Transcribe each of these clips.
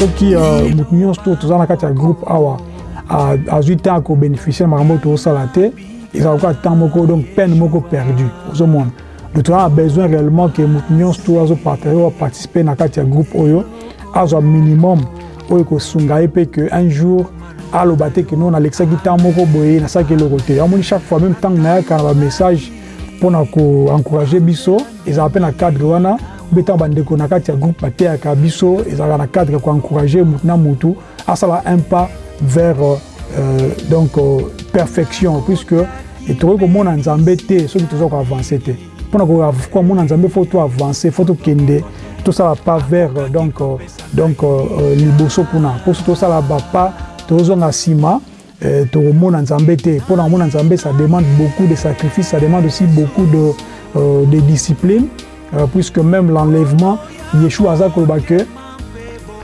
soki euh, moto nyonso to toza na kati ya groupe awa azwi temps ya kobénéficie na makambo oyo tozosala te ezala koka temps moko donc peine moko perdu ozomona donc toza na besoin réellement ke moto nyonso to azopartage oyo aparticipe na kati ya groupe oyo azwa minimum oyo ekosunga ye mpe ke un jour aloba te ke no nalekisaki temps moko boye nasalaki eloko te amoni chaque fois meme ntango nayaka na bamessage mpo na ko encourager biso ezalaka mpe na cadre wana mpe ntango bandeko na kati ya groupe bateyaka biso ezalaka na cadre ya ko encourager motu na motu asala un pas vers euh, donc euh, perfection puisque tokoki komona nzambe te soki toza ko avancer te mpo na komona nzambe fo to avancer fo tokende tosala pas vers euh, donc, euh, donc euh, liboso kuna mpo so tosala bapas tozozonga nsima Eh toko mona nzambe te pona komona nzambe ça demande beaucoup de sacrifice ça demande aussi beaucoup de euh, de discipline euh, puisque même l'enlèvement Yeshua aza koloba que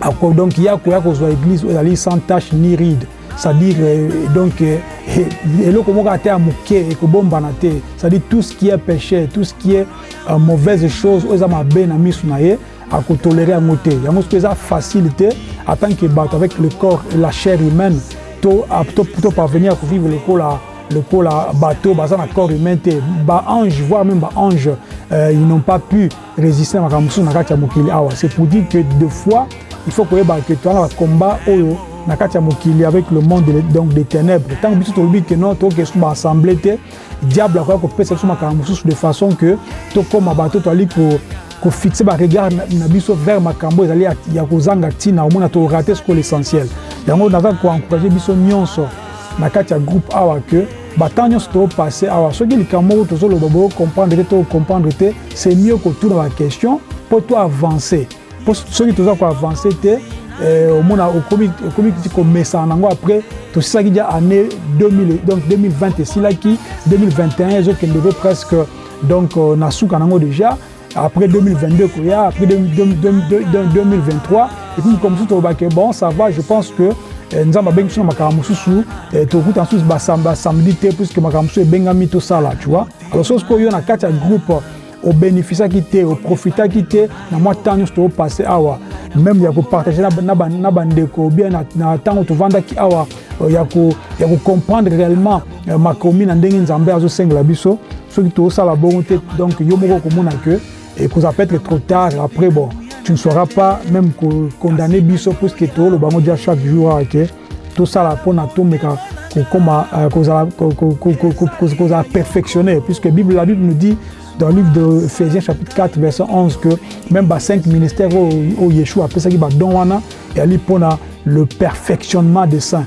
ako donc ya koya kozwa église oyo ezali sans tache ni ride c'est-à-dire euh, donc euh, eloko moko ata ya moke ekobombana te c'est-à-dire tout ce qui est péché tout ce qui est euh, mauvaise chose oyo eza mabe na miso na ye ako tolere yango te yango soki eza facile te en tant que bato avec le corps et la chair humaine to, to, to parvenir ko vivre lokola lokola bateau baza na corps humain te baange voire même baange euh, ils n'ont pas pu résister na makambo mosusu na kati ya mokili awa c'est pour dire que de fois il faut koyeba que toza na bacombat oyo na kati ya mokili avec le monde donc des ténèbres ntango biso tolobi ke non tookee so baassemble te diable akoya kopesa biso makambo mosusu de façon que tokóma bato toali ko fixer ba regards na biso vers makambo ezali ya kozanga ntina omona to rater siko l'essentiel yango naza ko encourager biso nyonso na kati ya groupe awa que batemps nyonso to passe awa soki likambo moko tozoloba bo comprendre te to comprendre te c'est mieux kotuna ba question mpo to avancer mpo soki toza ko avancer te eh, omona okomi okomi ti komesana nango après tosisaki ja année 2000 donc 2020 esilaki 2021 ezokende pe presque donc euh, na suka nango déjà après 2022 koya après 2023 et puis comme tout au bac bon ça va je pense que eh, nzambe abengi biso na makambo mosusu eh, tokuta nsusu basamedi te puisque makambo mosusu ebengami tosala tu vois alors soki sikoyo na kati ya groupe obénéficiaki te oprofitaki te na mwa ntango nyonso toopase awa meme ya kopartage na bandeko bien na ntango tovandaki awa euh, ya kocomprendre réellement euh, makomi na ndenge nzambe azosengela biso soki tosala bongo te donc yo moko okomona que ekozala peut être trop tard après bon tu ne sauras pas même condamner biso puisque toloba yango dia chaque jour awa ke tosala mpona tomeka kokoma euh, kozala perfectionner puisque bible la bible nous dit dans le livre de Ephésiens chapitre 4 verset 11 que même ba cinq ministères oyo Yeshua apesaki badon wana eyali mpona le perfectionnement des saints